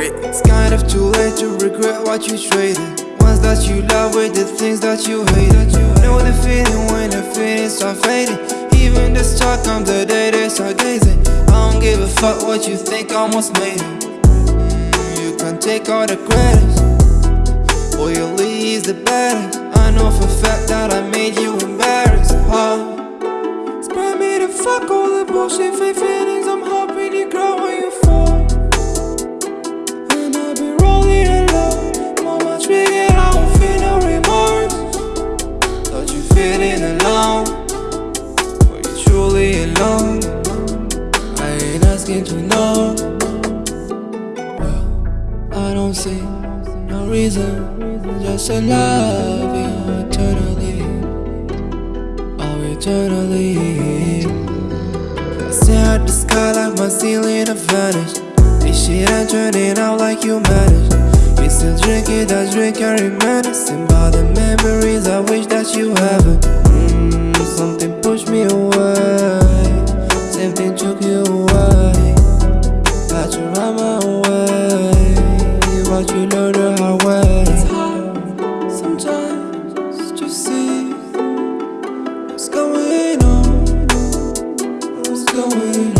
if too late to regret what you traded. Ones that you love with the things that you hated. Know the feeling when the feelings start fading. Even the start comes the day they start gazing. I don't give a fuck what you think, almost made it Mm, You can take all the credit. Loyalty is the baddest I know for a fact that I made you embarrassed. Huh? Spare me the fuck all the bullshit, fake feeling alone Were you truly alone? I ain't asking to know. Well, I don't see no reason Just to love you eternally. Oh, eternally. I stare at the sky like my ceiling have vanished This shit ain't turning out like you managed You still drinking that drink I reminiscing About the memories I Something took you away Had to run my way But you learn the hard way It's hard sometimes to see What's going on? What's going on?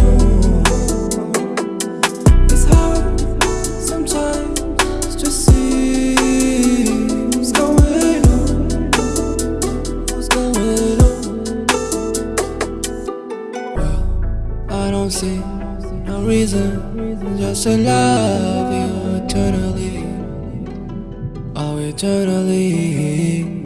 I don't see no reason just to love you eternally. Oh, eternally.